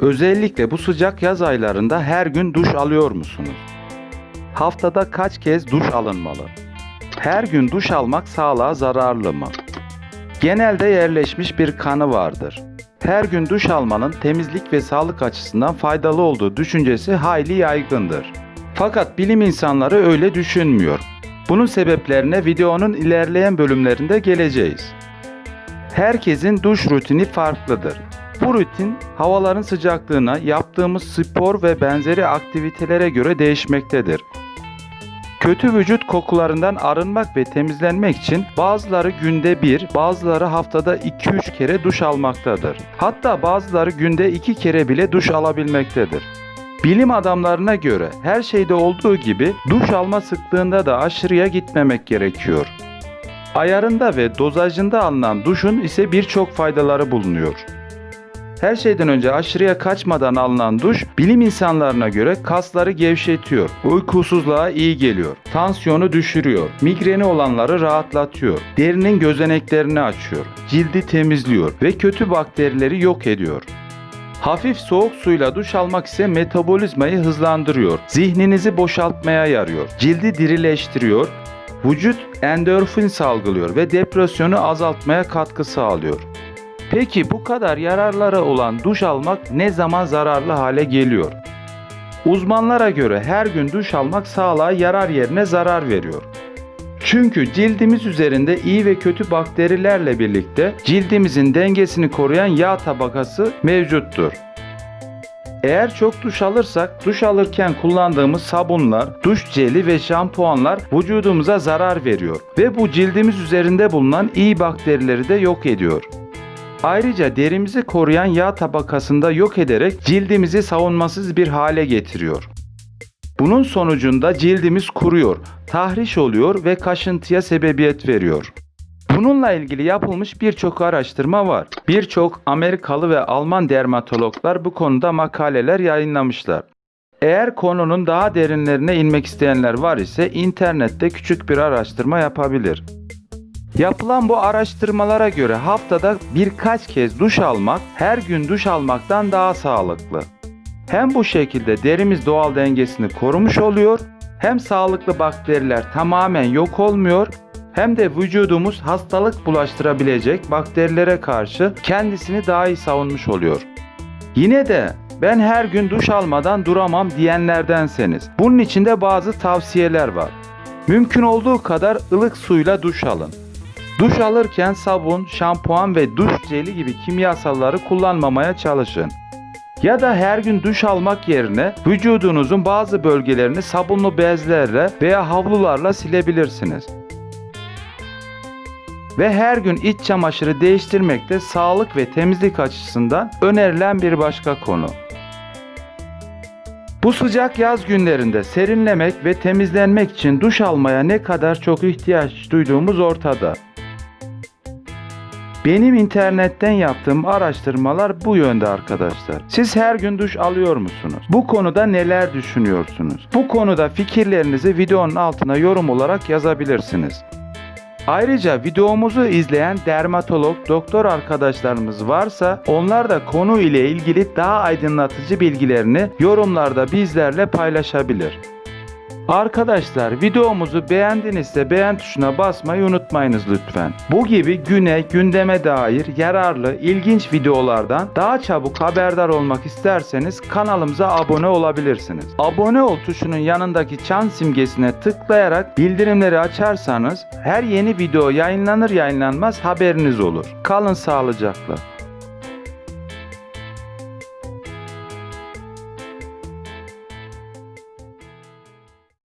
Özellikle bu sıcak yaz aylarında her gün duş alıyor musunuz? Haftada kaç kez duş alınmalı? Her gün duş almak sağlığa zararlı mı? Genelde yerleşmiş bir kanı vardır. Her gün duş almanın temizlik ve sağlık açısından faydalı olduğu düşüncesi hayli yaygındır. Fakat bilim insanları öyle düşünmüyor. Bunun sebeplerine videonun ilerleyen bölümlerinde geleceğiz. Herkesin duş rutini farklıdır. Bu rutin havaların sıcaklığına, yaptığımız spor ve benzeri aktivitelere göre değişmektedir. Kötü vücut kokularından arınmak ve temizlenmek için bazıları günde bir, bazıları haftada 2-3 kere duş almaktadır. Hatta bazıları günde 2 kere bile duş alabilmektedir. Bilim adamlarına göre her şeyde olduğu gibi duş alma sıklığında da aşırıya gitmemek gerekiyor. Ayarında ve dozajında alınan duşun ise birçok faydaları bulunuyor. Her şeyden önce aşırıya kaçmadan alınan duş bilim insanlarına göre kasları gevşetiyor, uykusuzluğa iyi geliyor, tansiyonu düşürüyor, migreni olanları rahatlatıyor, derinin gözeneklerini açıyor, cildi temizliyor ve kötü bakterileri yok ediyor. Hafif soğuk suyla duş almak ise metabolizmayı hızlandırıyor, zihninizi boşaltmaya yarıyor, cildi dirileştiriyor, vücut endorfin salgılıyor ve depresyonu azaltmaya katkı sağlıyor. Peki bu kadar yararları olan duş almak ne zaman zararlı hale geliyor? Uzmanlara göre her gün duş almak sağlığa yarar yerine zarar veriyor. Çünkü cildimiz üzerinde iyi ve kötü bakterilerle birlikte cildimizin dengesini koruyan yağ tabakası mevcuttur. Eğer çok duş alırsak duş alırken kullandığımız sabunlar, duş jeli ve şampuanlar vücudumuza zarar veriyor ve bu cildimiz üzerinde bulunan iyi bakterileri de yok ediyor. Ayrıca derimizi koruyan yağ tabakasında yok ederek cildimizi savunmasız bir hale getiriyor. Bunun sonucunda cildimiz kuruyor, tahriş oluyor ve kaşıntıya sebebiyet veriyor. Bununla ilgili yapılmış birçok araştırma var. Birçok Amerikalı ve Alman dermatologlar bu konuda makaleler yayınlamışlar. Eğer konunun daha derinlerine inmek isteyenler var ise internette küçük bir araştırma yapabilir. Yapılan bu araştırmalara göre haftada birkaç kez duş almak her gün duş almaktan daha sağlıklı. Hem bu şekilde derimiz doğal dengesini korumuş oluyor, hem sağlıklı bakteriler tamamen yok olmuyor, hem de vücudumuz hastalık bulaştırabilecek bakterilere karşı kendisini daha iyi savunmuş oluyor. Yine de ben her gün duş almadan duramam diyenlerdenseniz bunun için de bazı tavsiyeler var. Mümkün olduğu kadar ılık suyla duş alın. Duş alırken sabun, şampuan ve duş jeli gibi kimyasalları kullanmamaya çalışın. Ya da her gün duş almak yerine vücudunuzun bazı bölgelerini sabunlu bezlerle veya havlularla silebilirsiniz. Ve her gün iç çamaşırı değiştirmek de sağlık ve temizlik açısından önerilen bir başka konu. Bu sıcak yaz günlerinde serinlemek ve temizlenmek için duş almaya ne kadar çok ihtiyaç duyduğumuz ortada. Benim internetten yaptığım araştırmalar bu yönde arkadaşlar. Siz her gün duş alıyor musunuz? Bu konuda neler düşünüyorsunuz? Bu konuda fikirlerinizi videonun altına yorum olarak yazabilirsiniz. Ayrıca videomuzu izleyen dermatolog, doktor arkadaşlarımız varsa onlar da konu ile ilgili daha aydınlatıcı bilgilerini yorumlarda bizlerle paylaşabilir. Arkadaşlar videomuzu beğendinizse beğen tuşuna basmayı unutmayınız lütfen. Bu gibi güne, gündeme dair yararlı, ilginç videolardan daha çabuk haberdar olmak isterseniz kanalımıza abone olabilirsiniz. Abone ol tuşunun yanındaki çan simgesine tıklayarak bildirimleri açarsanız her yeni video yayınlanır yayınlanmaz haberiniz olur. Kalın sağlıcakla.